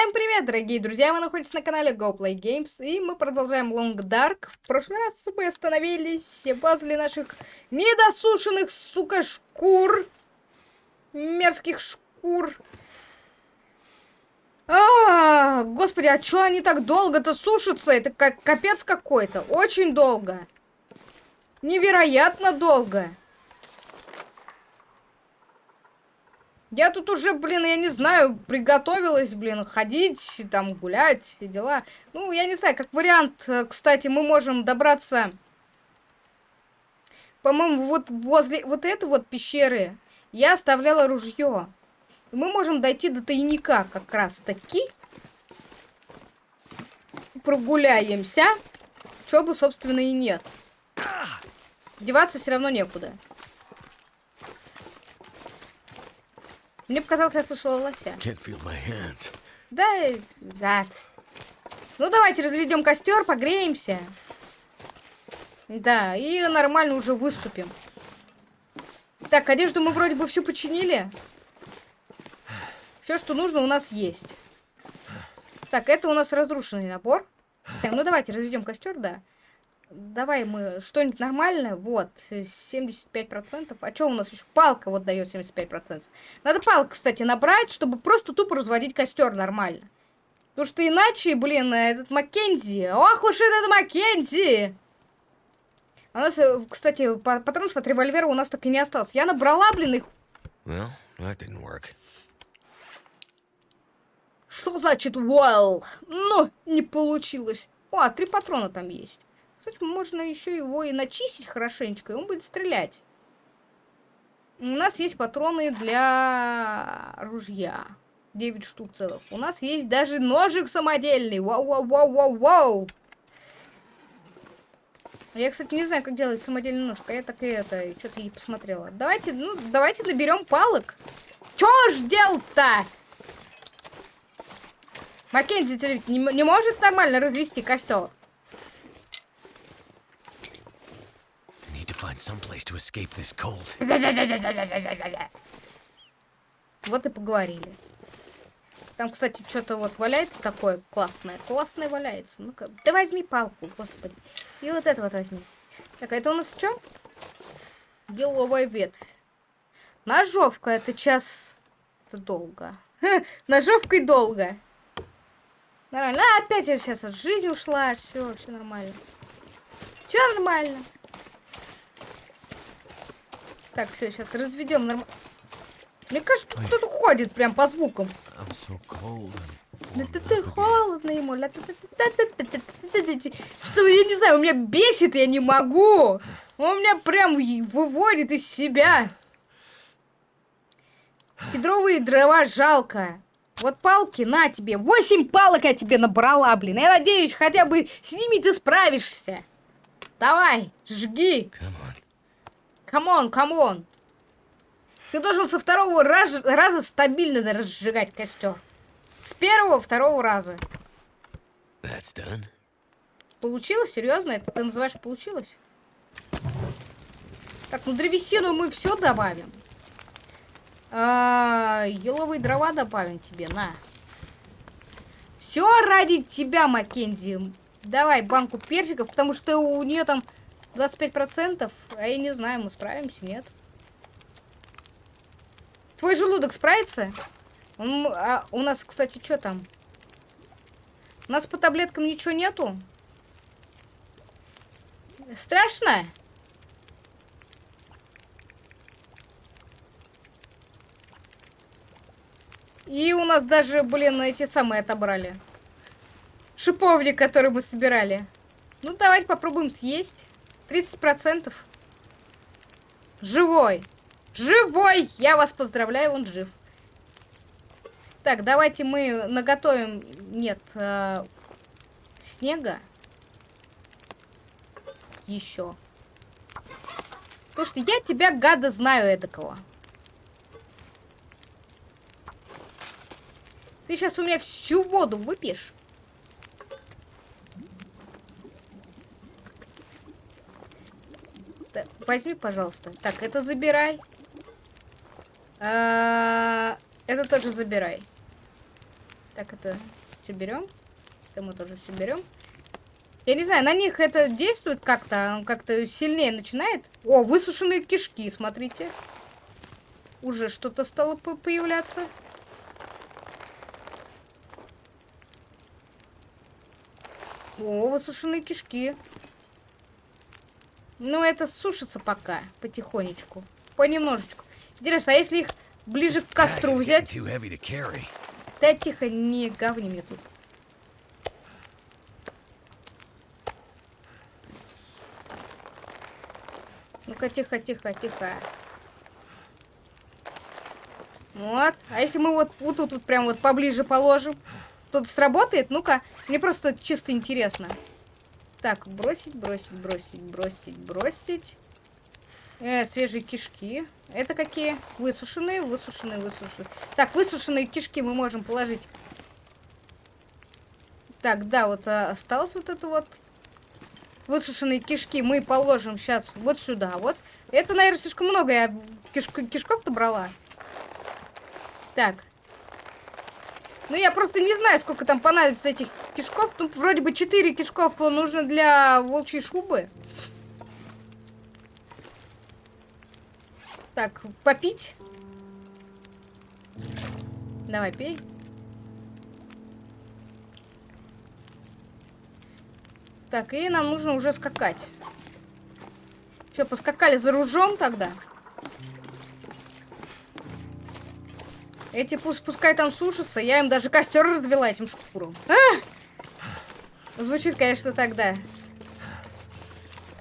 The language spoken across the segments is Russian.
Всем привет, дорогие друзья! Вы находитесь на канале GoPlay Games, и мы продолжаем Long Dark. В прошлый раз мы остановились возле наших недосушенных, сука, шкур. Мерзких шкур. А, господи, а чё они так долго-то сушатся? Это как капец какой-то. Очень долго. Невероятно долго. Я тут уже, блин, я не знаю, приготовилась, блин, ходить, там, гулять, все дела. Ну, я не знаю, как вариант, э, кстати, мы можем добраться, по-моему, вот возле вот этой вот пещеры я оставляла ружье. Мы можем дойти до тайника как раз таки. Прогуляемся. Чего бы, собственно, и нет. Деваться все равно некуда. Мне показалось, я слышала лося. Да, да. Ну, давайте разведем костер, погреемся. Да, и нормально уже выступим. Так, одежду мы вроде бы всю починили. Все, что нужно, у нас есть. Так, это у нас разрушенный набор. Так, ну давайте разведем костер, да. Давай мы что-нибудь нормальное. Вот, 75%. А что у нас еще? Палка вот дает 75%. Надо палку, кстати, набрать, чтобы просто тупо разводить костер нормально. Потому что иначе, блин, этот Маккензи. Ох уж этот Маккензи! А у нас, э, кстати, патронов от револьвера у нас так и не осталось. Я набрала, блин, их. Well, that didn't work. Что значит well? Ну, не получилось. О, три патрона там есть. Кстати, можно еще его и начистить хорошенечко, и он будет стрелять. У нас есть патроны для ружья. 9 штук целых. У нас есть даже ножик самодельный. Вау-вау-вау-вау-вау. Я, кстати, не знаю, как делать самодельный нож. Я так и это, что-то и посмотрела. Давайте, ну, давайте наберем палок. Чё ж делать-то? Маккензи не, не может нормально развести костер? Find some place to escape this cold. Вот и поговорили. Там, кстати, что-то вот валяется такое классное. Классное валяется. Ну-ка, да возьми палку, господи. И вот это вот возьми. Так, а это у нас что? Еловая ветвь. Ножовка, это час... Это долго. Ножовкой долго. Нормально. А, опять я сейчас вот жизнь ушла. Все, все нормально. Все нормально. Так, все, сейчас разведем нормально. Мне кажется, тут кто-то ходит прям по звукам. So ты холодно ему. Что, я не знаю, у меня бесит, я не могу. Он меня прям выводит из себя. Кедровые дрова жалко. Вот палки, на тебе. Восемь палок я тебе набрала, блин. Я надеюсь, хотя бы с ними ты справишься. Давай, жги. Come. Come on, come on. Ты должен со второго раз, раза стабильно разжигать костер. С первого, второго раза. That's done. Получилось? Серьезно? Это ты называешь получилось? Так, ну древесину мы все добавим. А, еловые дрова добавим тебе, на. Все ради тебя, Маккензи. Давай банку персиков, потому что у нее там 25%? А я не знаю, мы справимся, нет? Твой желудок справится? Он, а у нас, кстати, что там? У нас по таблеткам ничего нету? Страшно? И у нас даже, блин, эти самые отобрали. Шиповник, который мы собирали. Ну, давайте попробуем съесть. 30%. Живой. Живой! Я вас поздравляю, он жив. Так, давайте мы наготовим... Нет, э, снега. Еще. Потому что я тебя, гада, знаю эдакого. Ты сейчас у меня всю воду выпьешь. Возьми, пожалуйста. Так, это забирай. А, это тоже забирай. Так, это все берем. Это мы тоже все берем. Я не знаю, на них это действует как-то, как-то сильнее начинает. О, высушенные кишки, смотрите. Уже что-то стало по появляться. О, высушенные кишки. Ну, это сушится пока, потихонечку. Понемножечку. Интересно, а если их ближе к костру взять? Да тихо, не говни мне тут. Ну-ка, тихо, тихо, тихо. Вот. А если мы вот, вот тут вот прям вот поближе положим? Тут сработает? Ну-ка, мне просто чисто интересно. Так, бросить, бросить, бросить, бросить, бросить. Э, свежие кишки. Это какие? Высушенные, высушенные, высушенные. Так, высушенные кишки мы можем положить. Так, да, вот а, осталось вот это вот. Высушенные кишки мы положим сейчас вот сюда. Вот. Это, наверное, слишком много я киш кишков-то брала. Так. Ну, я просто не знаю, сколько там понадобится этих кишков. Тут вроде бы 4 кишков нужно для волчьей шубы. Так, попить. Давай, пей. Так, и нам нужно уже скакать. Все, поскакали за ружом тогда. Эти пусть пускай там сушатся. Я им даже костер развела этим шкуром. А! Звучит, конечно, тогда.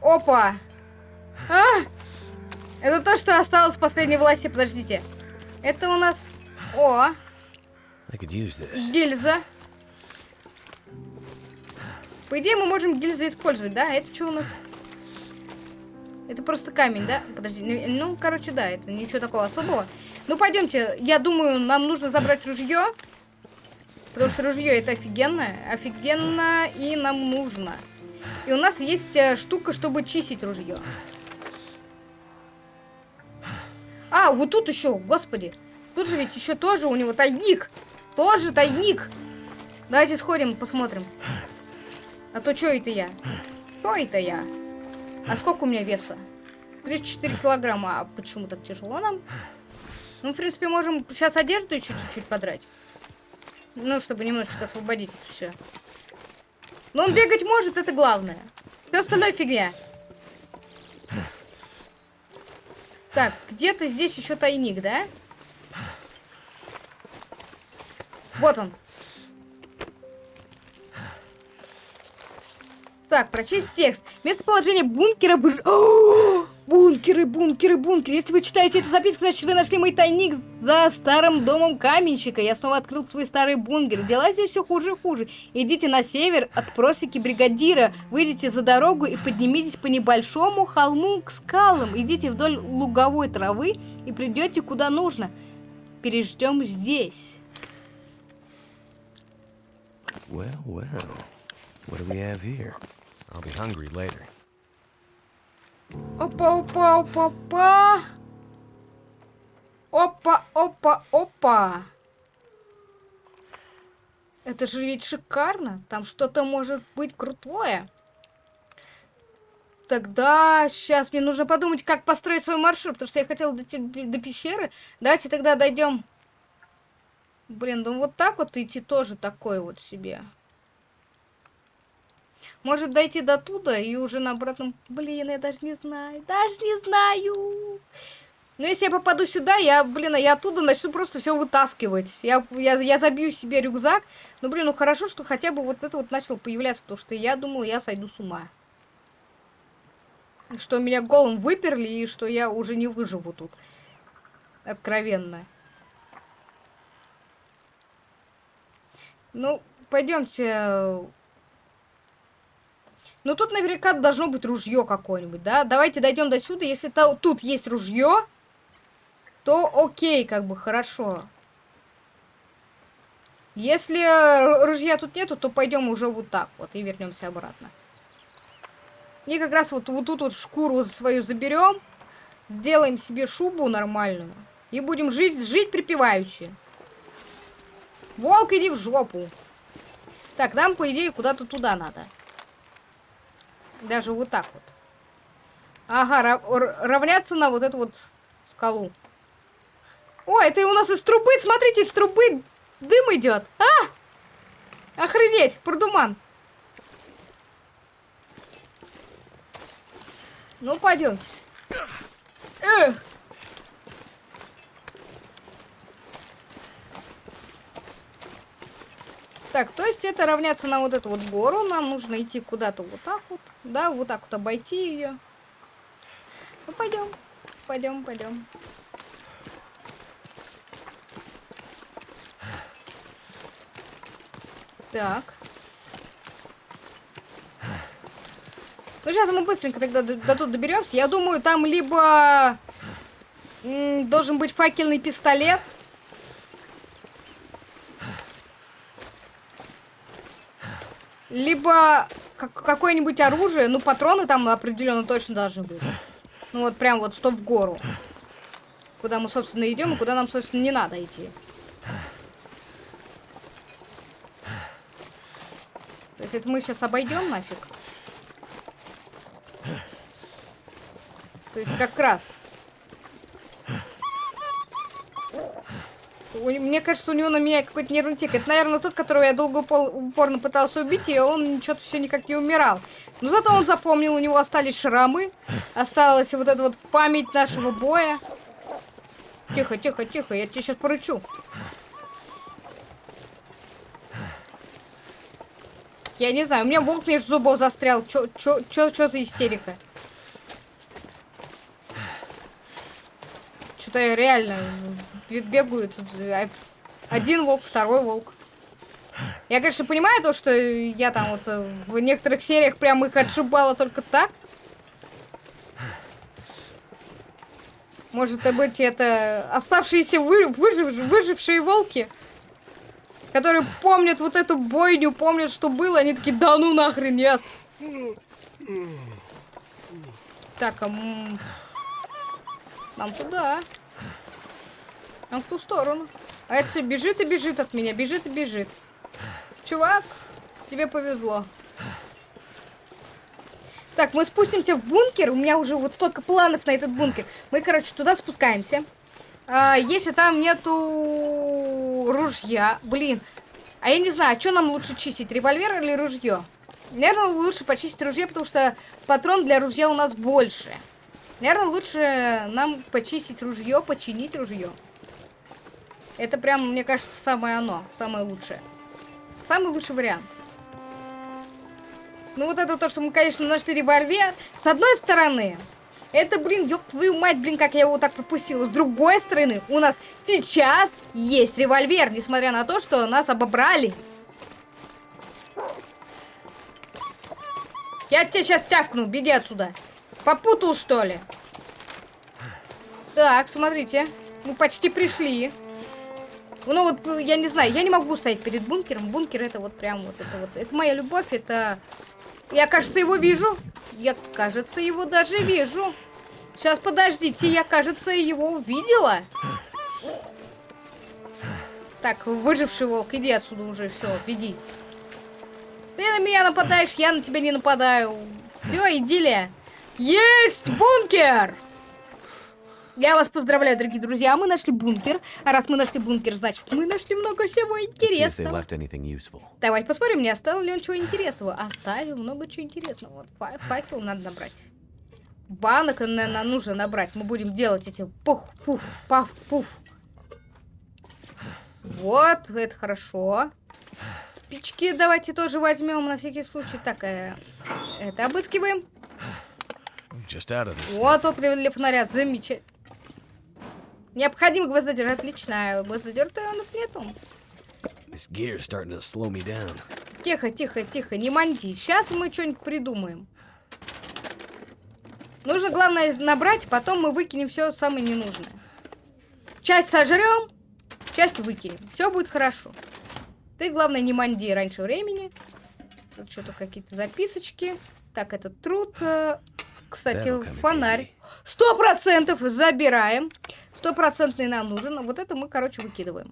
Опа! А! Это то, что осталось в последней власти. Подождите. Это у нас... О! Гильза. По идее, мы можем гильзы использовать, да? Это что у нас? Это просто камень, да? Подожди. Ну, ну, короче, да, это ничего такого особого. Ну, пойдемте. Я думаю, нам нужно забрать ружье. Потому что ружье это офигенно. Офигенно и нам нужно. И у нас есть э, штука, чтобы чистить ружье. А, вот тут еще, господи. Тут же ведь еще тоже у него тайник. Тоже тайник. Давайте сходим, посмотрим. А то что это я? Что это я? А сколько у меня веса? 34 килограмма. А почему так тяжело нам? Ну, в принципе, можем сейчас одежду чуть-чуть подрать. Ну, чтобы немножечко освободить это все. Но он бегать может, это главное. Все остальное фигня. Так, где-то здесь еще тайник, да? Вот он. Так, прочесть текст. Местоположение бункера... Выж... Бункеры, бункеры, бункеры. Если вы читаете эту записку, значит вы нашли мой тайник за старым домом каменщика. Я снова открыл свой старый бункер. Дела здесь все хуже и хуже. Идите на север от просеки бригадира. Выйдите за дорогу и поднимитесь по небольшому холму к скалам. Идите вдоль луговой травы и придете куда нужно. Переждем здесь. Well, well. What do we have here? I'll be hungry later. Опа, опа, опа, опа. Опа, опа, опа. Это же ведь шикарно. Там что-то может быть крутое. Тогда сейчас мне нужно подумать, как построить свой маршрут, потому что я хотела до, до пещеры. Давайте тогда дойдем. Блин, ну вот так вот идти тоже такой вот себе. Может дойти до туда и уже на обратном... Блин, я даже не знаю. Даже не знаю. Но если я попаду сюда, я, блин, я оттуда начну просто все вытаскивать. Я, я, я забью себе рюкзак. Ну, блин, ну хорошо, что хотя бы вот это вот начало появляться, потому что я думал, я сойду с ума. Что меня голым выперли, и что я уже не выживу тут. Откровенно. Ну, пойдемте ну, тут наверняка должно быть ружье какое-нибудь, да? Давайте дойдем до сюда. Если то, тут есть ружье, то окей, как бы, хорошо. Если ружья тут нету, то пойдем уже вот так вот и вернемся обратно. И как раз вот, вот тут вот шкуру свою заберем, сделаем себе шубу нормальную и будем жить, жить припеваючи. Волк, иди в жопу. Так, нам, по идее, куда-то туда надо. Даже вот так вот. Ага, ра- равняться на вот эту вот скалу. О, это у нас из трубы, смотрите, из трубы дым идет. А! Охренеть, продуман. Ну, пойдемте. Эх. Так, то есть это равняться на вот эту вот гору. Нам нужно идти куда-то вот так вот. Да, вот так вот обойти ее. Ну, пойдем. Пойдем, пойдем. Так. Ну, сейчас мы быстренько тогда до, до тут доберемся. Я думаю, там либо должен быть факельный пистолет. Либо как, какое-нибудь оружие. Ну, патроны там определенно точно должны быть. Ну, вот прям вот стоп в гору. Куда мы, собственно, идем и куда нам, собственно, не надо идти. То есть это мы сейчас обойдем нафиг? То есть как раз. Мне кажется, у него на меня какой-то нервный тик. Это, наверное, тот, которого я долго упорно пытался убить, и он что-то все никак не умирал. Но зато он запомнил, у него остались шрамы. Осталась вот эта вот память нашего боя. Тихо, тихо, тихо, я тебе сейчас порычу. Я не знаю, у меня волк между зубов застрял. Чё, чё, чё, за истерика? Что-то я реально бегают. Один волк, второй волк. Я, конечно, понимаю то, что я там вот э, в некоторых сериях прям их отшибала только так. Может быть, это оставшиеся вы, выжив, выжившие волки? которые помнят вот эту бойню, помнят, что было, они такие, да ну нахрен, нет. Так, а... Нам туда. Нам в ту сторону. А это все бежит и бежит от меня, бежит и бежит. Чувак, тебе повезло. Так, мы спустимся в бункер. У меня уже вот столько планов на этот бункер. Мы, короче, туда спускаемся. А, если там нету ружья, блин. А я не знаю, что нам лучше чистить, револьвер или ружье? Наверное, лучше почистить ружье, потому что патрон для ружья у нас больше. Наверное, лучше нам почистить ружье, починить ружье. Это прям, мне кажется, самое оно, самое лучшее. Самый лучший вариант. Ну вот это то, что мы, конечно, нашли револьвер. С одной стороны, это, блин, ёб твою мать, блин, как я его так пропустила. С другой стороны, у нас сейчас есть револьвер, несмотря на то, что нас обобрали. Я тебя сейчас тявкну, беги отсюда. Попутал, что ли? Так, смотрите. Мы почти пришли. Ну вот, я не знаю, я не могу стоять перед бункером. Бункер это вот прям вот это вот. Это моя любовь, это я, кажется, его вижу. Я, кажется, его даже вижу. Сейчас, подождите, я, кажется, его увидела. Так, выживший волк, иди отсюда уже, все, беги. Ты на меня нападаешь, я на тебя не нападаю. Все, идиллия. Есть бункер! Я вас поздравляю, дорогие друзья, мы нашли бункер. А раз мы нашли бункер, значит, мы нашли много всего интересного. Давайте посмотрим, не оставил ли он чего интересного. Оставил много чего интересного. Вот, факел надо набрать. Банок, наверное, нужно набрать. Мы будем делать эти пух, пуф, паф, пуф. Вот, это хорошо. Спички давайте тоже возьмем на всякий случай. Так, э, это обыскиваем. Вот топливо для фонаря, замечательно. Необходим гвоздодер, отлично. Гвоздодер-то у нас нету. Тихо, тихо, тихо, не манти. Сейчас мы что-нибудь придумаем. Нужно, главное, набрать, потом мы выкинем все самое ненужное. Часть сожрем, часть выкинем. Все будет хорошо. Ты, главное, не манди раньше времени. Тут что-то какие-то записочки. Так, этот труд. Э, кстати, фонарь. Сто процентов забираем. Стопроцентный нам нужен. А вот это мы, короче, выкидываем.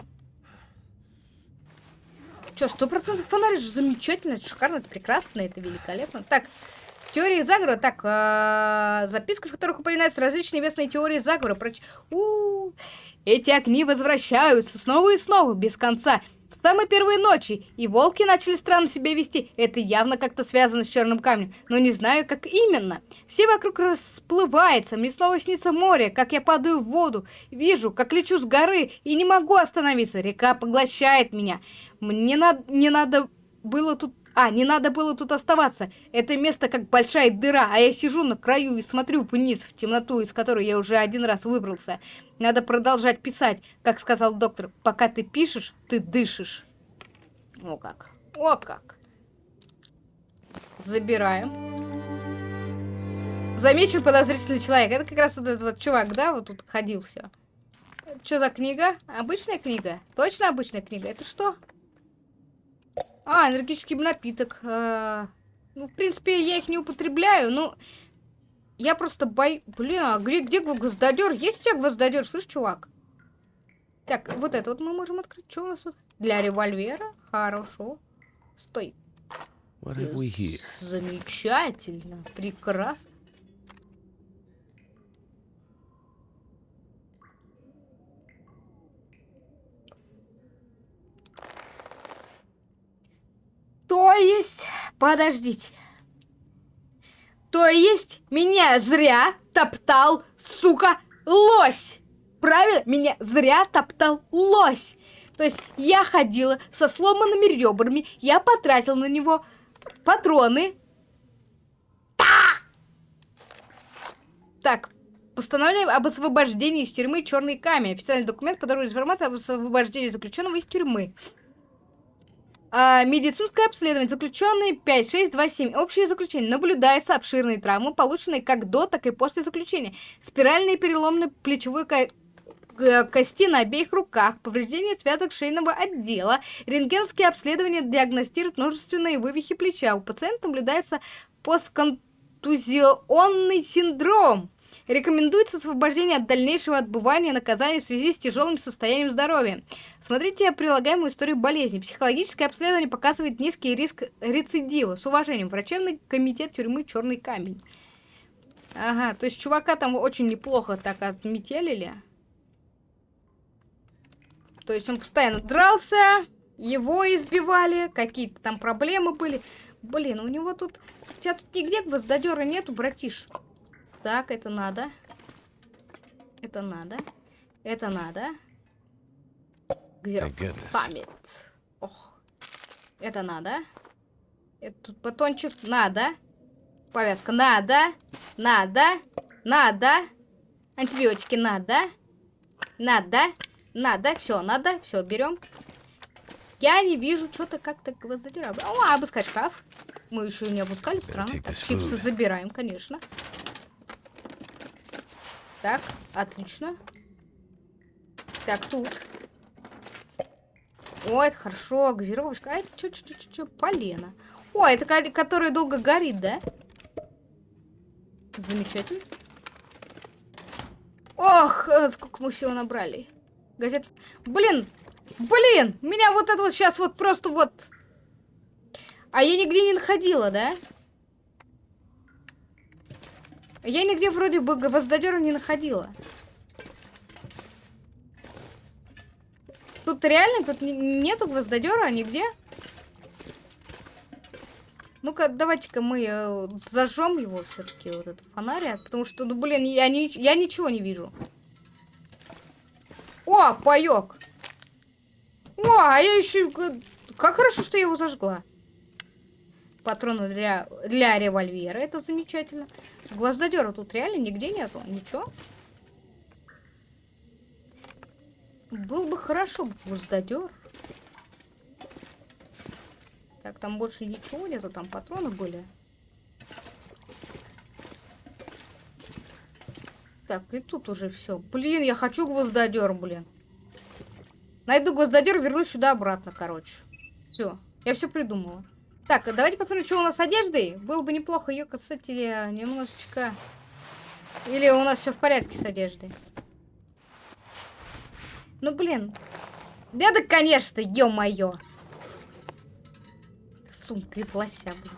Чё, сто процентов фонарь же замечательно, это шикарно, это прекрасно, это великолепно. Так, теории заговора, так, э, записка, в которых упоминаются различные местные теории заговора. Про... У -у -у. Эти огни возвращаются снова и снова, без конца. С самой первой ночи, и волки начали странно себя вести. Это явно как-то связано с черным камнем, но не знаю, как именно. Все вокруг расплывается, мне снова снится море, как я падаю в воду. Вижу, как лечу с горы, и не могу остановиться. Река поглощает меня. Мне на... не надо было тут... А, не надо было тут оставаться. Это место как большая дыра, а я сижу на краю и смотрю вниз в темноту, из которой я уже один раз выбрался. Надо продолжать писать, как сказал доктор. Пока ты пишешь, ты дышишь. О как. О как. Забираем. Замечен подозрительный человек. Это как раз вот этот вот чувак, да, вот тут ходил все. Что за книга? Обычная книга? Точно обычная книга? Это что? А, энергетический напиток. А, ну, в принципе, я их не употребляю, но... Я просто бой... Блин, а где, где гвоздодер? Есть у тебя гвоздодер? Слышь, чувак? Так, вот это вот мы можем открыть. Что у нас тут? Для револьвера? Хорошо. Стой. Замечательно. Прекрасно. То есть, подождите. То есть, меня зря топтал, сука, лось. Правильно? Меня зря топтал лось. То есть, я ходила со сломанными ребрами, я потратил на него патроны. Та! Так, постановление об освобождении из тюрьмы «Черный камень». Официальный документ, подробная информация об освобождении заключенного из тюрьмы. А, медицинское обследование. Заключенный 5627. Общее заключение. Наблюдается обширные травмы, полученные как до, так и после заключения. Спиральные переломы плечевой ко кости на обеих руках, повреждение связок шейного отдела, рентгеновские обследования диагностируют множественные вывихи плеча. У пациента наблюдается постконтузионный синдром. Рекомендуется освобождение от дальнейшего отбывания наказания в связи с тяжелым состоянием здоровья. Смотрите прилагаемую историю болезни. Психологическое обследование показывает низкий риск рецидива. С уважением, врачебный комитет тюрьмы «Черный камень». Ага, то есть чувака там очень неплохо так отметелили. То есть он постоянно дрался, его избивали, какие-то там проблемы были. Блин, у него тут... У тебя тут нигде гвоздодера нету, братиш. Так, это надо. Это надо. Это надо. Память? Ох. Это надо. Это тут батончик. Надо. Повязка. Надо. Надо. Надо. Антибиотики надо. Надо. Надо. Все, надо. Все, берем. Я не вижу что-то как-то гвоздодера. О, обыскать шкаф. Мы еще не обыскали, странно. Так, чипсы забираем, конечно. Так, отлично. Так, тут. О, это хорошо, газировочка. А это что, что, что, что, полено. О, это которая долго горит, да? Замечательно. Ох, э, сколько мы всего набрали. Газет. Блин, блин, меня вот это вот сейчас вот просто вот... А я нигде не находила, да? Я нигде вроде бы гвоздодера не находила. Тут реально тут нету гвоздодера нигде. Ну-ка, давайте-ка мы э, зажжем его все-таки, вот этот фонарик. Потому что, ну, блин, я, не, я ничего не вижу. О, паёк! О, а я еще... Как хорошо, что я его зажгла. Патроны для, для револьвера, это замечательно. Гвоздодера тут реально нигде нету. Ничего. Был бы хорошо гвоздодер. Так, там больше ничего нету, там патроны были. Так, и тут уже все. Блин, я хочу гвоздодер, блин. Найду гвоздодер, вернусь сюда обратно, короче. Все, я все придумала. Так, давайте посмотрим, что у нас с одеждой. Было бы неплохо ее, кстати, немножечко... Или у нас все в порядке с одеждой? Ну, блин. Да, да, конечно, ё-моё. сумка из лося, блин.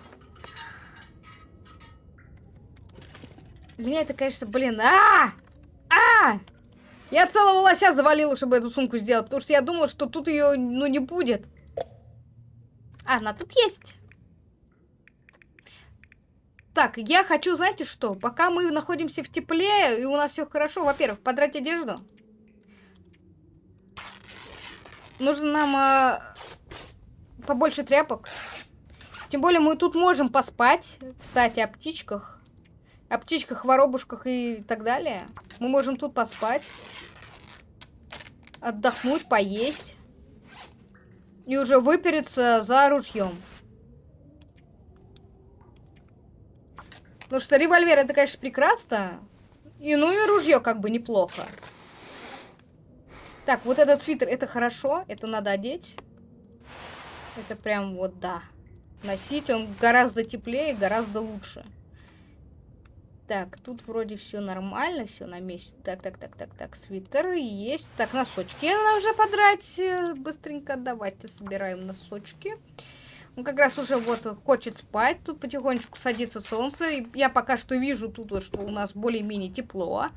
Меня это, конечно, блин, а, а! Я целого лося завалила, чтобы эту сумку сделать, потому что я думала, что тут ее, ну, не будет. А, она тут есть. Так, я хочу, знаете что, пока мы находимся в тепле, и у нас все хорошо, во-первых, подрать одежду. Нужно нам а, побольше тряпок. Тем более мы тут можем поспать, кстати, о птичках. О птичках, воробушках и так далее. Мы можем тут поспать. Отдохнуть, поесть. И уже выпереться за ружьем. Потому что револьвер это, конечно, прекрасно. И ну и ружье как бы неплохо. Так, вот этот свитер, это хорошо. Это надо одеть. Это прям вот, да. Носить он гораздо теплее, гораздо лучше. Так, тут вроде все нормально, все на месте. Так, так, так, так, так, свитер есть. Так, носочки надо уже подрать. Быстренько давайте собираем носочки. Он как раз уже вот хочет спать. Тут потихонечку садится солнце. И я пока что вижу тут, что у нас более-менее тепло.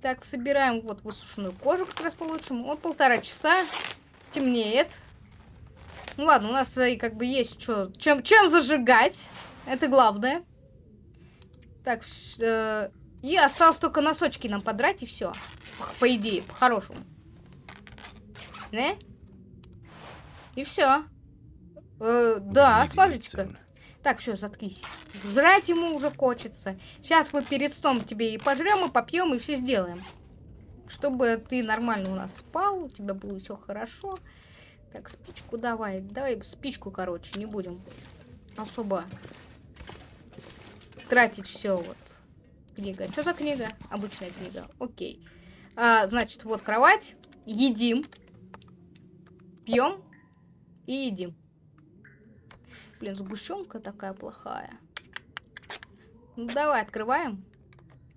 Так, собираем вот высушенную кожу как раз получим. Вот полтора часа. Темнеет. Ну ладно, у нас и как бы есть что, чем, чем зажигать. Это главное. Так, э, и осталось только носочки нам подрать, и все. По идее, по-хорошему. Не? И все. Э, да, смотрите-ка. Так, все, заткнись. Жрать ему уже хочется. Сейчас мы перед сном тебе и пожрем, и попьем, и все сделаем. Чтобы ты нормально у нас спал, у тебя было все хорошо. Так, спичку давай. Давай спичку, короче, не будем особо тратить все вот. Книга. Что за книга? Обычная книга. Окей. А, значит, вот кровать. Едим. Пьем. И едим. Блин, сгущенка такая плохая. Ну, давай, открываем.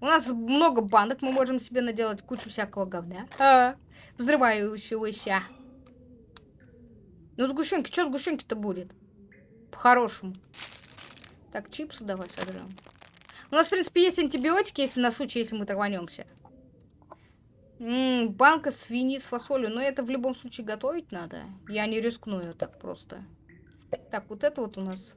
У нас много банок, мы можем себе наделать кучу всякого говня. А, взрывающегося. Ну, сгущенки, что сгущенки-то будет? По-хорошему. Так, чипсы давай сожрем. У нас, в принципе, есть антибиотики, если на случай, если мы траванемся. М банка свиньи с фасолью. Но это в любом случае готовить надо. Я не рискну ее так просто. Так, вот это вот у нас.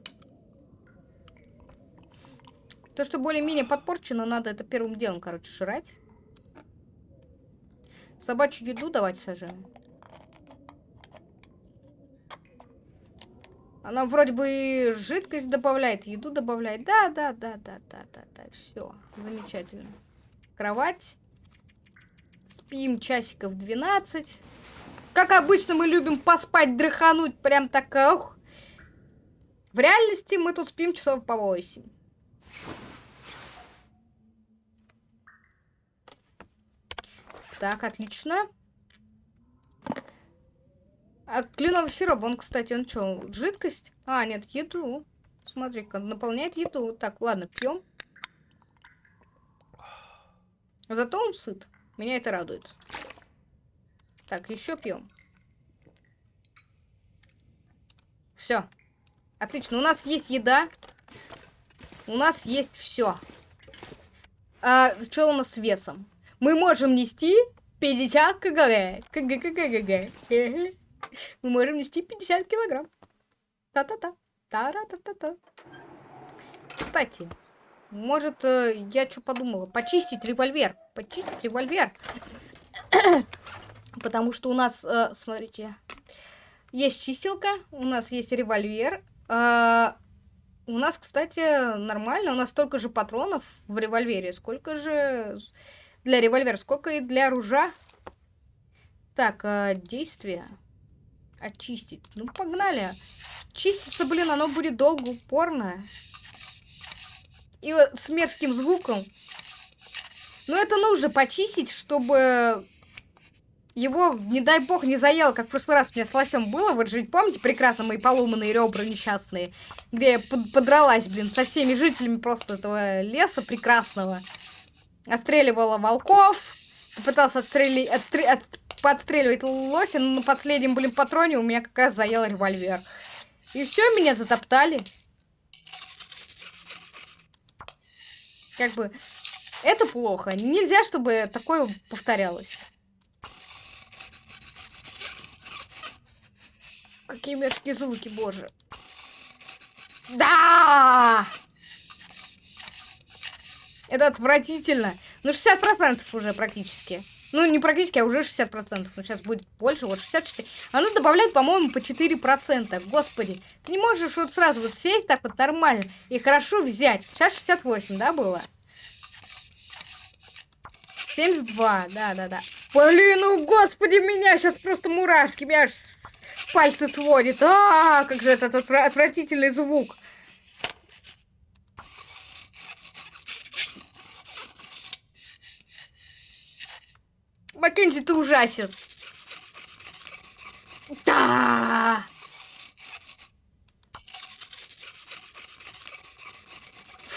То, что более-менее подпорчено, надо это первым делом, короче, жрать. Собачью еду давайте сажаем. Она вроде бы жидкость добавляет, еду добавляет. Да, да, да, да, да, да, да. Все, замечательно. Кровать. Спим часиков 12. Как обычно, мы любим поспать, дрыхануть. Прям так, ох. В реальности мы тут спим часов по 8. Так, отлично. А кленовый сироп, он, кстати, он что, жидкость? А, нет, еду. Смотри-ка, наполняет еду. Так, ладно, пьем. Зато он сыт. Меня это радует. Так, еще пьем. Все. Отлично. У нас есть еда. У нас есть все. А, что у нас с весом? Мы можем нести 50 кг. Мы можем нести 50 килограмм. Та-та-та. Та-ра-та-та-та. Кстати, может, э, я что подумала? Почистить револьвер. Почистить револьвер. Потому что у нас, э, смотрите, есть чистилка, у нас есть револьвер. Э, у нас, кстати, нормально. У нас столько же патронов в револьвере. Сколько же для револьвера, сколько и для оружия. Так, э, действия очистить. Ну, погнали. Чиститься, блин, оно будет долго, упорно. И вот с мерзким звуком. Но это нужно почистить, чтобы его, не дай бог, не заело, как в прошлый раз у меня с лосем было. Вот же, помните, прекрасно мои поломанные ребра несчастные, где я под подралась, блин, со всеми жителями просто этого леса прекрасного. Отстреливала волков, попытался отстрелить, отстрел, от, подстреливать лося, но на последнем, блин, патроне у меня как раз заел револьвер. И все, меня затоптали. Как бы, это плохо. Нельзя, чтобы такое повторялось. Какие мерзкие звуки, боже. Да! Это отвратительно. Ну, 60% уже практически. Ну, не практически, а уже 60%. Ну, сейчас будет больше, вот 64. Оно добавляет, по-моему, по 4%. Господи, ты не можешь вот сразу вот сесть так вот нормально и хорошо взять. Сейчас 68, да, было? 72, да-да-да. Блин, ну, господи, меня сейчас просто мурашки, меня аж пальцы сводит. А, как же этот отвратительный звук. Маккензи, ты ужасен. Да.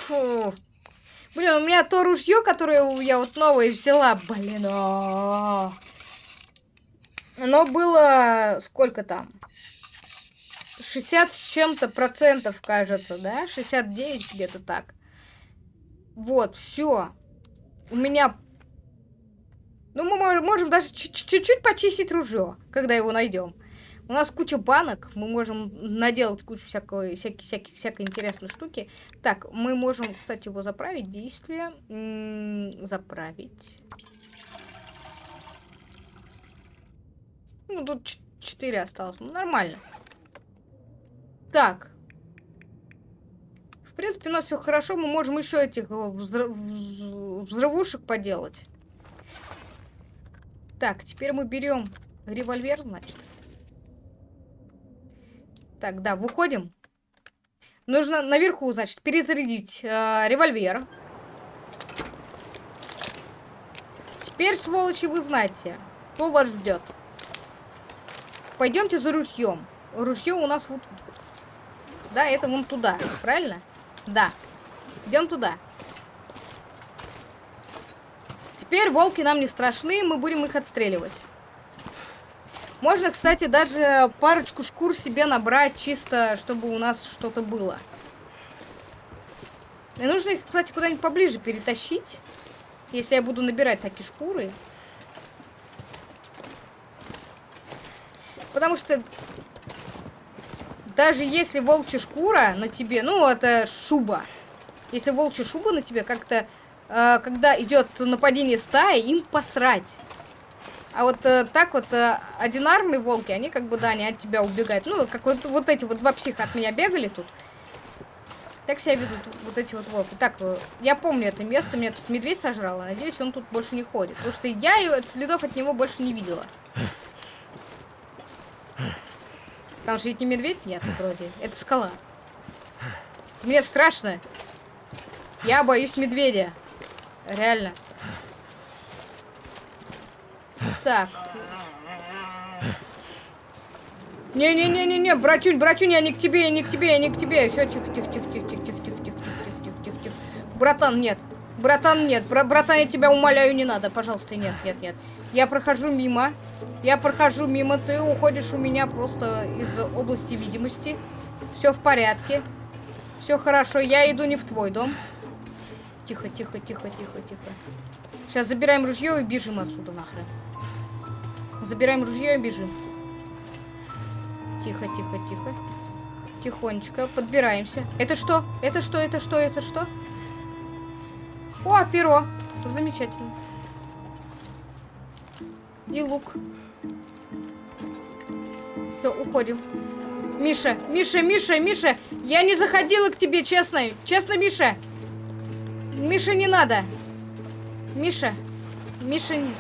Фу. Блин, у меня то ружье, которое я вот новое взяла, блин. А -а -а. Оно было сколько там? 60 с чем-то процентов, кажется, да? 69 где-то так. Вот, все. У меня ну, мы можем даже чуть-чуть почистить ружье, когда его найдем. У нас куча банок, мы можем наделать кучу всякой, всякой, всякой, всякой интересной штуки. Так, мы можем, кстати, его заправить. Действие. М -м, заправить. Ну, тут 4 осталось. Ну, нормально. Так. В принципе, у нас все хорошо. Мы можем еще этих взрыв... взрывушек поделать. Так, теперь мы берем револьвер, значит. Так, да, выходим. Нужно наверху, значит, перезарядить э, револьвер. Теперь, сволочи, вы знаете, что вас ждет. Пойдемте за ружьем. Ружье у нас вот. Да, это вон туда, правильно? Да. Идем туда. Теперь волки нам не страшны, мы будем их отстреливать. Можно, кстати, даже парочку шкур себе набрать, чисто, чтобы у нас что-то было. И нужно их, кстати, куда-нибудь поближе перетащить. Если я буду набирать такие шкуры. Потому что даже если волчья шкура на тебе, ну, это шуба. Если волчья шуба на тебе как-то э, когда идет нападение стаи, им посрать. А вот э, так вот э, одинарные волки, они как бы, да, они от тебя убегают. Ну, как вот, вот эти вот два психа от меня бегали тут. Так себя ведут вот эти вот волки. Так, э, я помню это место, меня тут медведь сожрал, надеюсь, он тут больше не ходит. Потому что я его, следов от него больше не видела. Потому что ведь не медведь, нет, вроде. Это скала. Мне страшно. Я боюсь медведя. Реально. Так. Не-не-не-не-не, братюнь, братюнь, я не к тебе, я не к тебе, я не к тебе. Все, тихо, тихо, тихо, тихо, тихо, тихо, тихо, тихо, тихо, тихо, тихо. Братан, нет. Братан, нет. Бра братан, я тебя умоляю, не надо. Пожалуйста, нет, нет, нет. Я прохожу мимо. Я прохожу мимо, ты уходишь у меня просто из области видимости. Все в порядке. Все хорошо, я иду не в твой дом. Тихо, тихо, тихо, тихо, тихо. Сейчас забираем ружье и бежим отсюда нахрен. Забираем ружье и бежим. Тихо, тихо, тихо. Тихонечко. Подбираемся. Это что? Это что? Это что? Это что? О, перо. Замечательно. И лук. Все, уходим. Миша, Миша, Миша, Миша, я не заходила к тебе, честно. Честно, Миша. Миша, не надо. Миша. Миша, нет.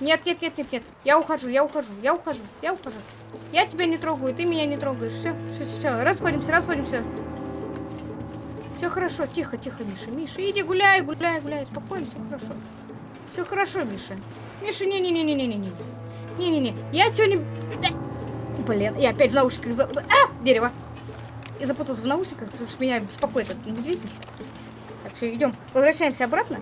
Нет, нет, нет, нет, нет. Я ухожу, я ухожу, я ухожу, я ухожу. Я тебя не трогаю, ты меня не трогаешь. Все, все, все, все. Расходимся, расходимся. Все хорошо, тихо, тихо, Миша. Миша, иди гуляй, гуляй, гуляй. Спокойно, все хорошо. Все хорошо, Миша. Миша, не-не-не-не-не-не-не. Не-не-не. Я сегодня... Блин, я опять в наушниках... За... А! Дерево. Я запутался в наушниках, потому что меня беспокоит этот медведь. Все, идем. Возвращаемся обратно.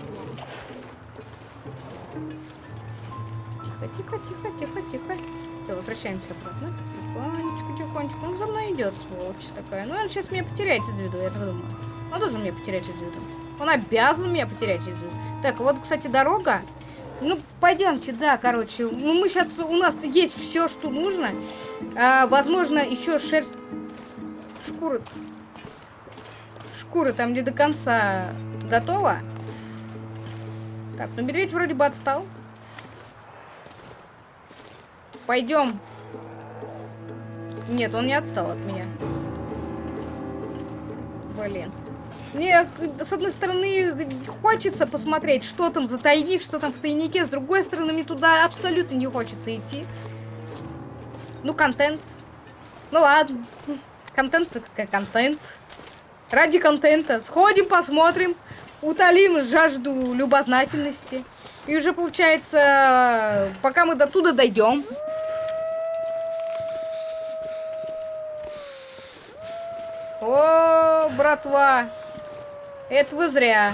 Тихо, тихо, тихо, тихо, тихо. Все, возвращаемся обратно. Тихонечко, тихонечко. Он за мной идет, сволочь такая. Ну, он сейчас меня потеряет из виду, я так думаю. Он должен меня потерять из виду. Он обязан меня потерять из виду. Так, вот, кстати, дорога. Ну, пойдемте, да, короче. Ну, мы сейчас, у нас есть все, что нужно. А, возможно, еще шерсть... Шкура... Шкура там не до конца готова. Так, ну медведь вроде бы отстал. Пойдем. Нет, он не отстал от меня. Блин. Мне, с одной стороны, хочется посмотреть, что там за тайник, что там в тайнике. С другой стороны, мне туда абсолютно не хочется идти. Ну, контент. Ну, ладно. Контент как контент. Ради контента. Сходим, посмотрим. Утолим жажду любознательности. И уже, получается, пока мы до туда дойдем, О, братва. Это вы зря.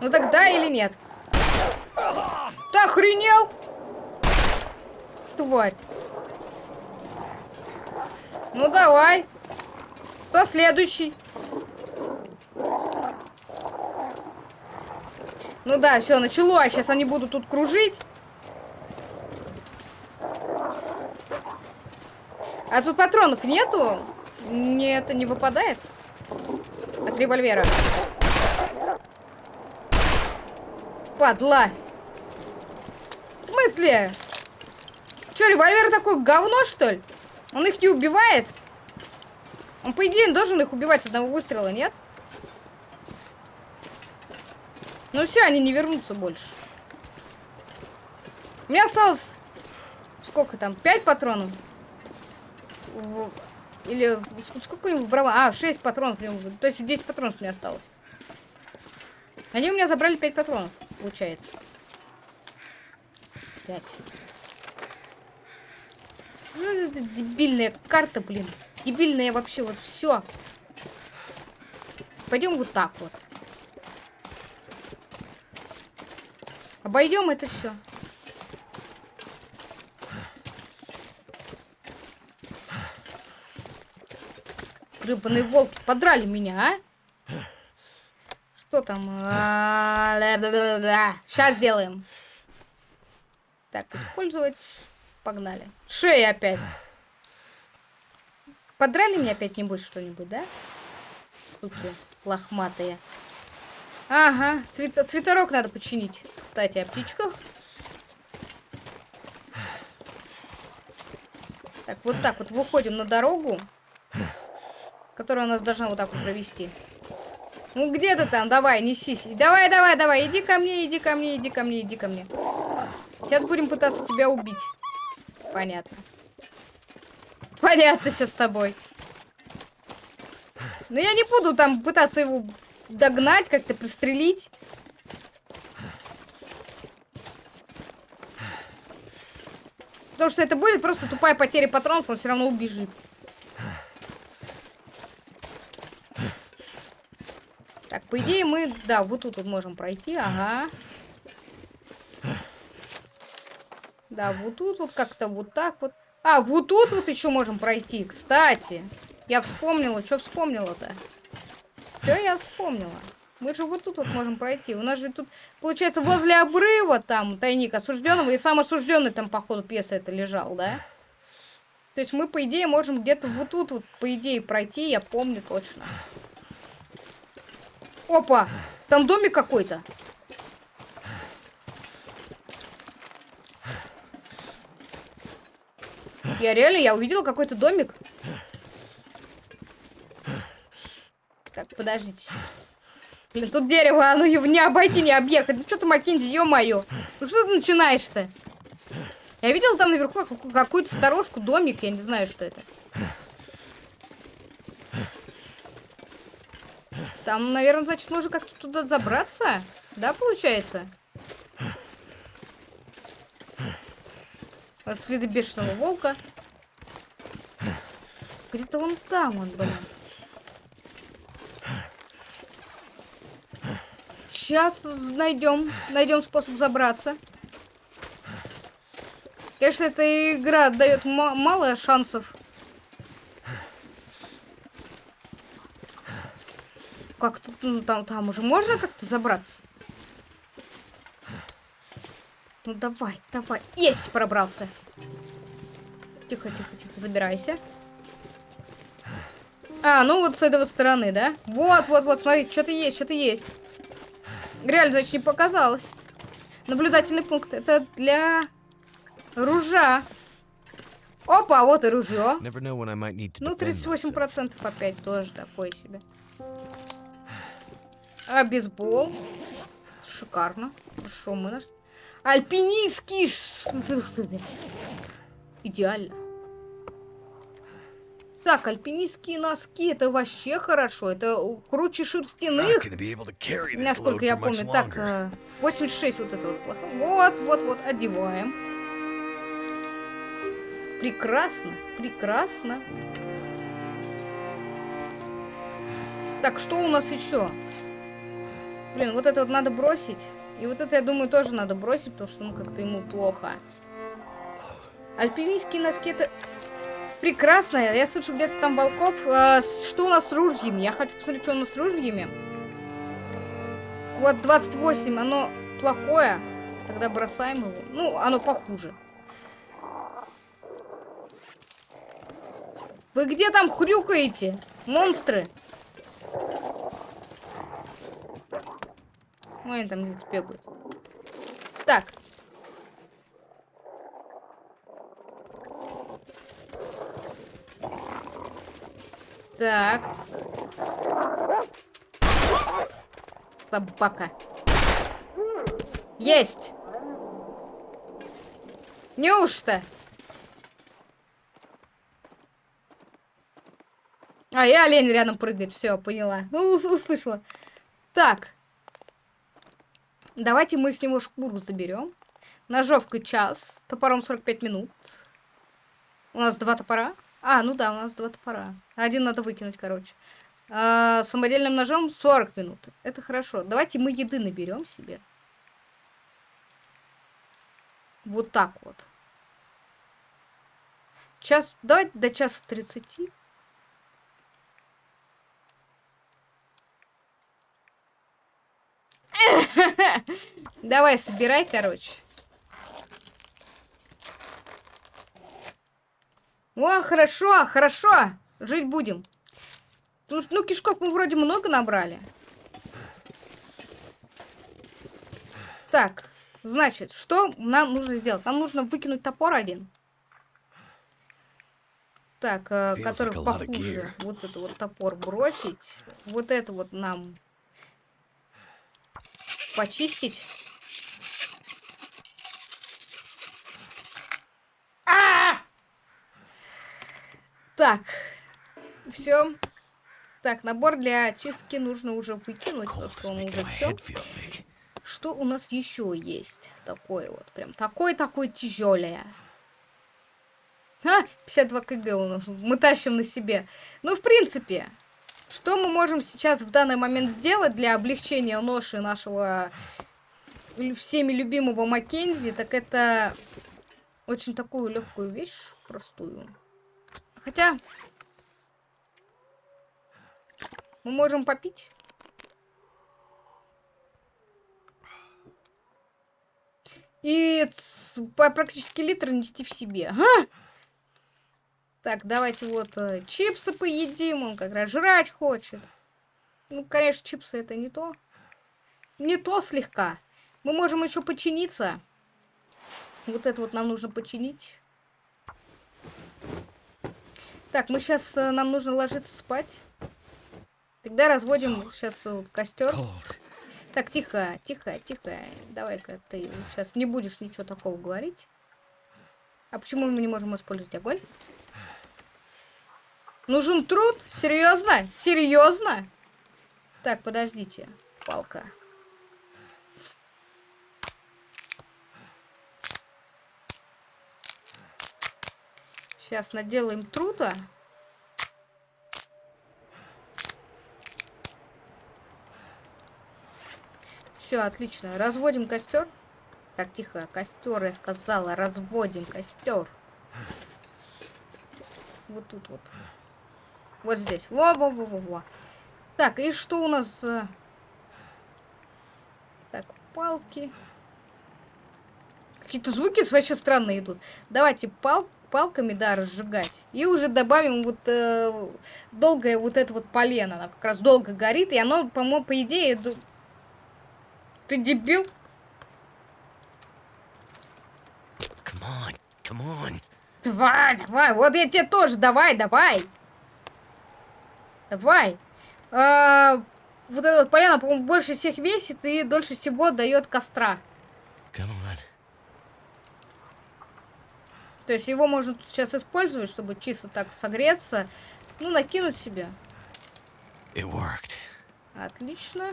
Ну так да или нет? Ты охренел? Тварь. Ну давай. Кто следующий? Ну да, все, началось. Сейчас они будут тут кружить. А тут патронов нету? Мне это не выпадает? От револьвера. Падла. В смысле? Че, револьвер такой говно, что ли? Он их не убивает? Он, по идее, должен их убивать с одного выстрела, нет? Ну все, они не вернутся больше. У меня осталось... Сколько там? Пять патронов? Или сколько у него в брава? А, 6 патронов. То есть 10 патронов у меня осталось. Они у меня забрали 5 патронов, получается. 5. Ну, это дебильная карта, блин. Дебильная вообще вот все. Пойдем вот так вот. Обойдем это все. Гребаные волки подрали меня, а? Что там? Сейчас сделаем. Так, использовать. Погнали. Шея опять. Подрали меня опять-нибудь что-нибудь, да? Суки лохматые. Ага, цвет надо починить. Кстати, о птичках. Так, вот так вот выходим на дорогу которая нас должна вот так вот провести. Ну где ты там? Давай, несись. Давай, давай, давай. Иди ко мне, иди ко мне, иди ко мне, иди ко мне. Сейчас будем пытаться тебя убить. Понятно. Понятно все с тобой. Но я не буду там пытаться его догнать, как-то пристрелить. Потому что это будет просто тупая потеря патронов, он все равно убежит. По идее мы, да, вот тут вот можем пройти, ага. Да, вот тут вот как-то вот так вот. А, вот тут вот еще можем пройти, кстати. Я вспомнила, что вспомнила-то? Что я вспомнила? Мы же вот тут вот можем пройти. У нас же тут, получается, возле обрыва там тайник осужденного, и сам осужденный там, по ходу пьесы это лежал, да? То есть мы, по идее, можем где-то вот тут вот, по идее, пройти, я помню точно. Опа! Там домик какой-то. Я реально, я увидела какой-то домик. Так, подождите. Блин, тут дерево, оно его не обойти, не объехать. Ну что ты, Маккензи, ё-моё. Ну что ты начинаешь-то? Я видела там наверху какую-то сторожку, домик, я не знаю, что это. Там, наверное, значит, можно как-то туда забраться. Да, получается? Следы бешеного волка. Где-то вон там он, блин. Сейчас найдем, найдем способ забраться. Конечно, эта игра дает мало шансов. Как тут, ну, там, там уже можно как-то забраться? Ну давай, давай. Есть, пробрался. Тихо, тихо, тихо, забирайся. А, ну вот с этой вот стороны, да? Вот, вот, вот, смотри, что-то есть, что-то есть. Реально, значит, не показалось. Наблюдательный пункт. Это для ружа. Опа, вот и ружье. Ну, 38% опять тоже такое себе. А бейсбол. Шикарно. Хорошо, мы наш... Альпинистский... Идеально. Так, альпинистские носки, это вообще хорошо. Это круче шерстяных. Насколько я помню. Так, 86 э, вот это вот. Вот, вот, вот, одеваем. Прекрасно, прекрасно. Так, что у нас еще? Блин, вот это вот надо бросить. И вот это, я думаю, тоже надо бросить, потому что, ну, как-то ему плохо. Альпинистские носки, это прекрасно. Я слышу где-то там волков. А, что у нас с ружьями? Я хочу посмотреть, что у нас с ружьями. Вот 28, оно плохое. Тогда бросаем его. Ну, оно похуже. Вы где там хрюкаете? Монстры? Ой, они там где-то бегают. Так. Так. Собака. Есть! Неужто? А, и олень рядом прыгает. Все, поняла. Ну, услышала. Так. Давайте мы с него шкуру заберем. Ножовка час. Топором 45 минут. У нас два топора. А, ну да, у нас два топора. Один надо выкинуть, короче. А, самодельным ножом 40 минут. Это хорошо. Давайте мы еды наберем себе. Вот так вот. Час, давайте до часа 30. Давай, собирай, короче. О, хорошо, хорошо. Жить будем. Ну, кишков мы вроде много набрали. Так, значит, что нам нужно сделать? Нам нужно выкинуть топор один. Так, э, который похуже. Вот этот вот топор бросить. Вот это вот нам почистить. А -а -а! Так, все. Так, набор для чистки нужно уже выкинуть, потому что он уже все. Что у нас еще есть? Такое вот, прям такое-такое тяжелое. А, 52 кг у нас. Мы тащим на себе. Ну, в принципе, что мы можем сейчас в данный момент сделать для облегчения ноши нашего всеми любимого Маккензи, так это очень такую легкую вещь, простую. Хотя, мы можем попить. И практически литр нести в себе. Ага! Так, давайте вот э, чипсы поедим. Он как раз жрать хочет. Ну, конечно, чипсы это не то. Не то слегка. Мы можем еще починиться. Вот это вот нам нужно починить. Так, мы сейчас, э, нам нужно ложиться спать. Тогда разводим сейчас вот, костер. Так, тихо, тихо, тихо. Давай-ка ты сейчас не будешь ничего такого говорить. А почему мы не можем использовать огонь? Нужен труд? Серьезно? Серьезно? Так, подождите. Палка. Сейчас наделаем труда. Все, отлично. Разводим костер. Так, тихо, костер, я сказала, разводим костер. Вот тут вот. Вот здесь. Во-во-во-во-во. Так, и что у нас? э? Так, палки. Какие-то звуки вообще странные идут. Давайте пал палками, да, разжигать. И уже добавим вот э, долгое вот это вот полено. Оно как раз долго горит. И оно, по-моему, по идее... Ты дебил? Come on, come on. Давай, давай. Вот я тебе тоже. Давай, давай. Давай. А, вот это вот полено, по-моему, больше всех весит и дольше всего дает костра. То есть его можно тут сейчас использовать, чтобы чисто так согреться. Ну, накинуть себе. It worked. Отлично.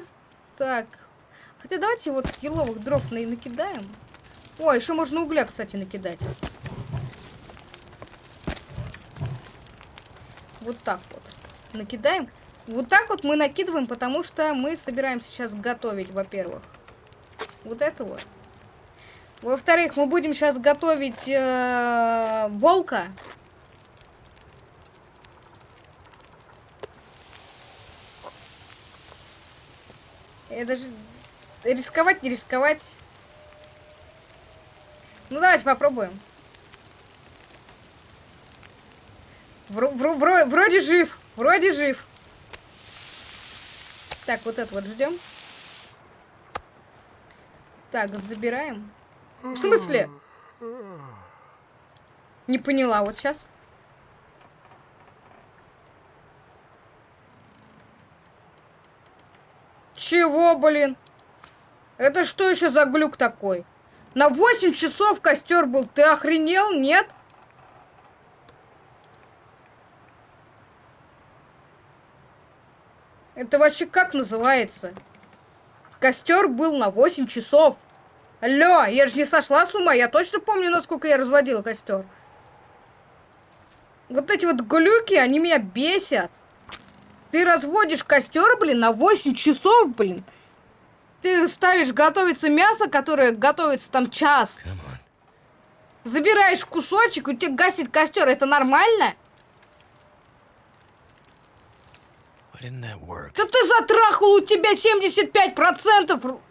Так. Хотя давайте вот еловых дров на накидаем. О, еще можно угля, кстати, накидать. Вот так вот. Накидаем. Вот так вот мы накидываем, потому что мы собираемся сейчас готовить, во-первых. Вот это вот. Во-вторых, мы будем сейчас готовить э, волка. Это же рисковать, не рисковать. Ну давайте попробуем. Вро- вро- вро- вроде жив, вроде жив. Так, вот это вот ждем. Так, забираем. В смысле? Не поняла, вот сейчас. Чего, блин? Это что еще за глюк такой? На 8 часов костер был. Ты охренел? Нет? Это вообще как называется? Костер был на 8 часов. Алло, я же не сошла с ума. Я точно помню, насколько я разводила костер. Вот эти вот глюки, они меня бесят. Ты разводишь костер, блин, на 8 часов, блин. Ты ставишь готовиться мясо, которое готовится там час. Забираешь кусочек, у тебя гасит костер. Это нормально? Why didn't that work? Да ты затрахал, у тебя 75%. ру-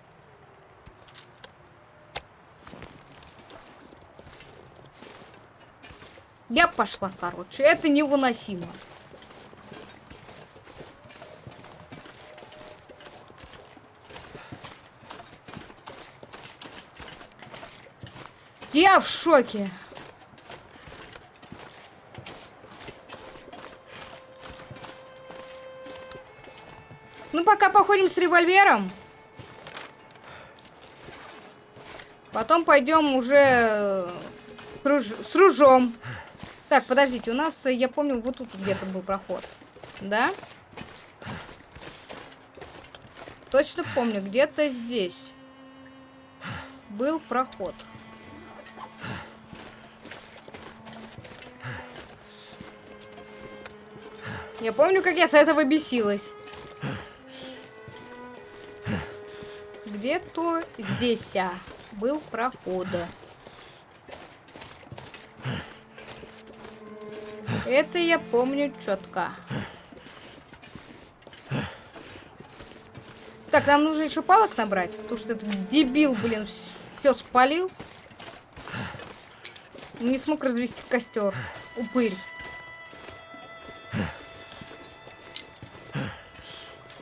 Я пошла, короче. Это невыносимо. Я в шоке. Пока походим с револьвером. Потом пойдем уже э, с, руж- с ружом. Так, подождите, у нас, э, я помню, вот тут где-то был проход. Да? Точно помню, где-то здесь был проход. Я помню, как я с этого бесилась. Где-то здесь а, был проход. Это я помню четко. Так, нам нужно еще палок набрать, потому что этот дебил, блин, все спалил. Не смог развести костер. Упырь.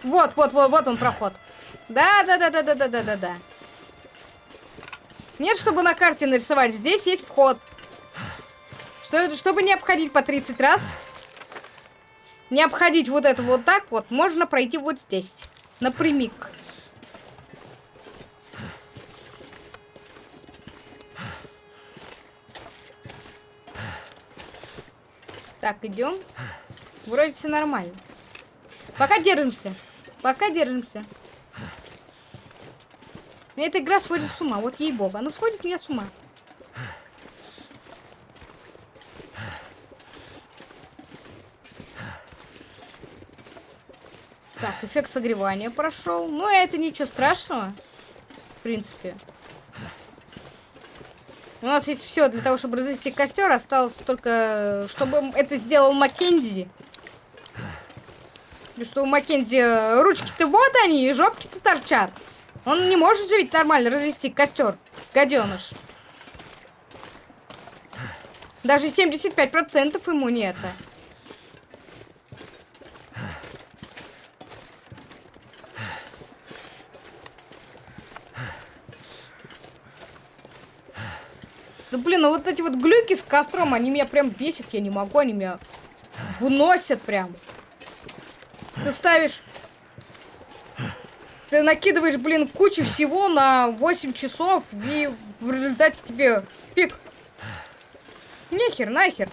Вот, вот, вот, вот он проход. Да, да, да, да, да, да, да, да, да. Нет, чтобы на карте нарисовать. Здесь есть вход. Что, чтобы не обходить по 30 раз, не обходить вот это вот так вот, можно пройти вот здесь. Напрямик. Так, идем. Вроде все нормально. Пока держимся. Пока держимся. Меня эта игра сводит с ума. Вот ей-богу. Она сводит меня с ума. Так, эффект согревания прошел. Ну, это ничего страшного. принципе. У нас есть все для того, чтобы развести костер. Осталось только, чтобы это сделал Маккензи. И что у Маккензи ручки-то вот они, и жопки-то торчат. Он не может же ведь нормально развести костер, гаденыш. Даже 75% ему не это. Да блин, ну вот эти вот глюки с костром, они меня прям бесят, я не могу, они меня выносят прям. Ты ставишь... Ты накидываешь, блин, кучу всего на 8 часов, и в результате тебе пик. Нехер, нахер.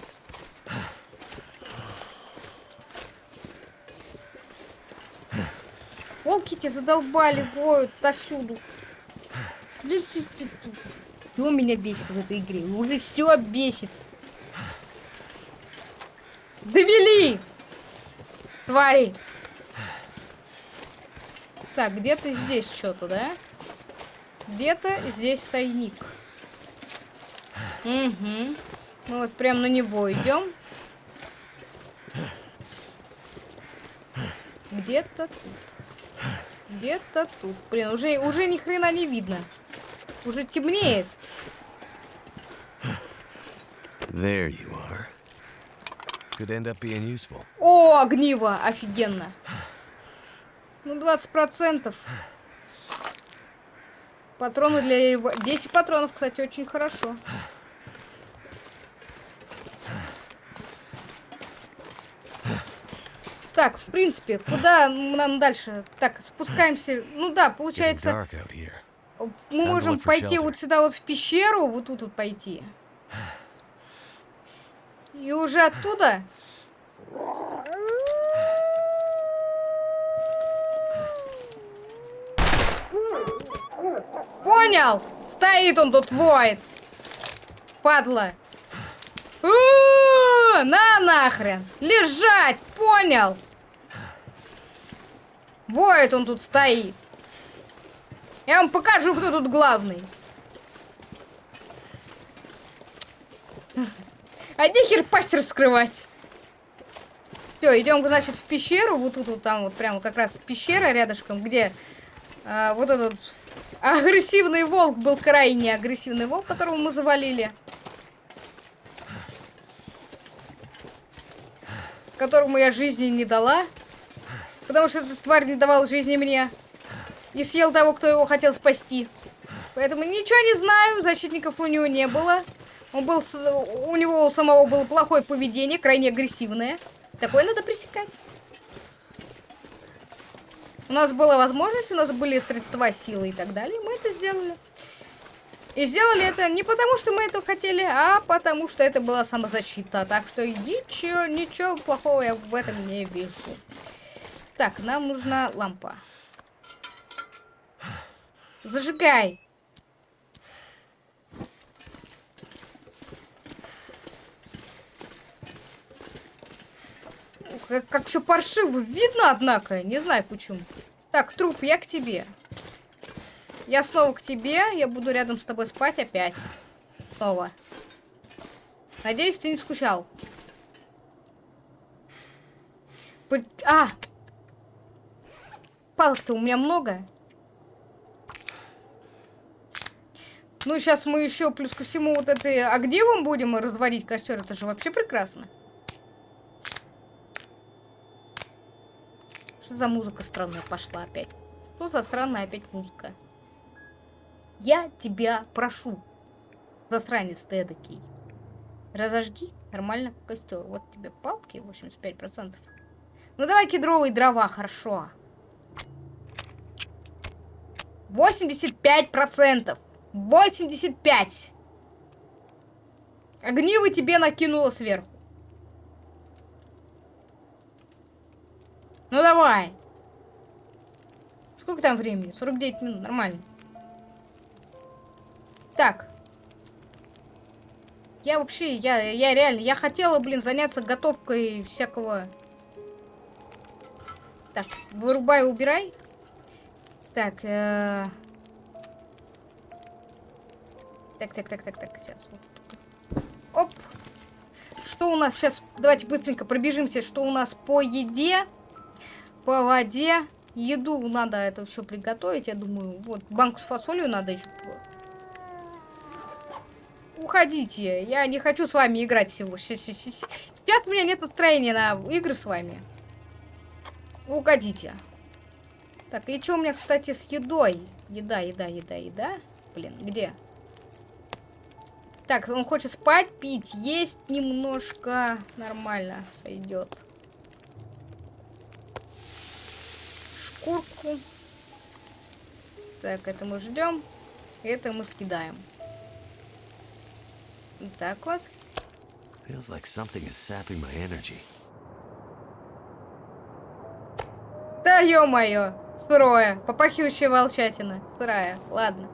Волки тебя задолбали, воют отовсюду. Что меня бесит в этой игре? Уже все бесит. Довели! Твари! Так, где-то здесь что-то, да? Где-то здесь тайник. Угу. Мы вот прям на него идем. Где-то тут. Где-то тут. Блин, уже, уже ни хрена не видно. Уже темнеет. There you are. Could end up being useful. О, огниво! Офигенно. Ну, 20%. Патроны для... 10 патронов, кстати, очень хорошо. Так, в принципе, куда нам дальше? Так, спускаемся. Ну да, получается... Мы можем пойти вот сюда вот в пещеру, вот тут вот пойти. И уже оттуда... Понял? Стоит он тут, воет. Падла. У -у -у, на нахрен. Лежать, понял? Воет он тут стоит. Я вам покажу, кто тут главный. А нехер пасть раскрывать. Все, идем, значит, в пещеру. Вот тут вот там вот прямо как раз пещера рядышком, где а, вот этот агрессивный волк был крайне агрессивный волк, которого мы завалили. Которому я жизни не дала. Потому что этот тварь не давал жизни мне. И съел того, кто его хотел спасти. Поэтому ничего не знаю, защитников у него не было. Он был, у него у самого было плохое поведение, крайне агрессивное. Такое надо пресекать. У нас была возможность, у нас были средства, силы и так далее. Мы это сделали. И сделали это не потому, что мы это хотели, а потому, что это была самозащита. Так что ничего, ничего плохого я в этом не вижу. Так, нам нужна лампа. Зажигай. Как, как все паршиво видно, однако. Не знаю почему. Так, труп, я к тебе. Я снова к тебе. Я буду рядом с тобой спать опять. Снова. Надеюсь, ты не скучал. А! Палок-то у меня много. Ну, сейчас мы еще плюс ко всему вот этой огневом будем разводить костер. Это же вообще прекрасно. Что за музыка странная пошла опять? Что за странная опять музыка? Я тебя прошу, засранец ты эдакий. Разожги нормально костер. Вот тебе палки 85%. Ну давай кедровые дрова, хорошо. 85%. 85. Огниво тебе накинула сверху. Ну давай. Сколько там времени? 49 минут, нормально. Так. Я вообще, я, я реально, я хотела, блин, заняться готовкой всякого... Так, вырубай, убирай. Так, э Так, так, так, так, так, сейчас. Оп. Что у нас сейчас? Давайте быстренько пробежимся, что у нас по еде, по воде. Еду надо это все приготовить, я думаю. Вот, банку с фасолью надо еще. Уходите, я не хочу с вами играть всего. Сейчас у меня нет настроения на игры с вами. Уходите. Так, и что у меня, кстати, с едой? Еда, еда, еда, еда. Блин, где? Так, он хочет спать, пить, есть немножко. Нормально сойдет. Шкурку. Так, это мы ждем. Это мы скидаем. Так вот. Feels like something is sapping my energy. Да ё-моё, сырое, попахивающая волчатина, сырая, ладно.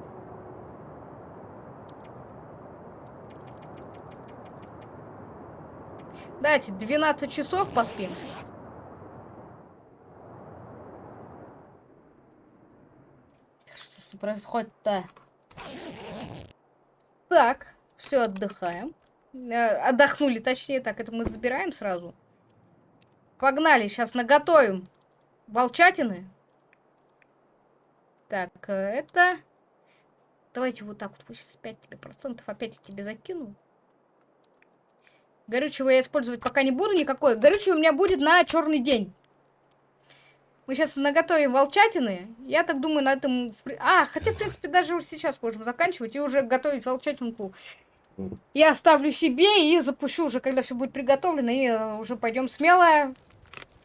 Дайте 12 часов поспим. Что происходит-то? Так, все, отдыхаем. Э, отдохнули, точнее, так, это мы забираем сразу. Погнали, сейчас наготовим волчатины. Так, э, это... Давайте вот так вот, 85 тебе процентов опять я тебе закину. Горючего я использовать пока не буду никакой. Горючего у меня будет на черный день. Мы сейчас наготовим волчатины. Я так думаю, на этом... А, хотя, в принципе, даже уже сейчас можем заканчивать и уже готовить волчатинку. Я оставлю себе и запущу уже, когда все будет приготовлено. И э, уже пойдем смело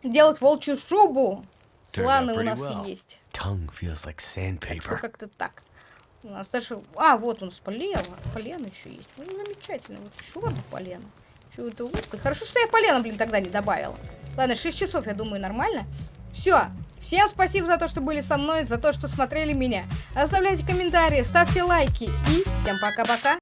делать волчью шубу. Планы у нас well. есть. Like Как-то так. У нас даже... А, вот у нас полено. Полено еще есть. Ну, замечательно. Вот еще одно полено. Узко. Хорошо, что я полено, блин, тогда не добавила. Ладно, 6 часов, я думаю, нормально. Все. Всем спасибо за то, что были со мной, за то, что смотрели меня. Оставляйте комментарии, ставьте лайки. И всем пока-пока.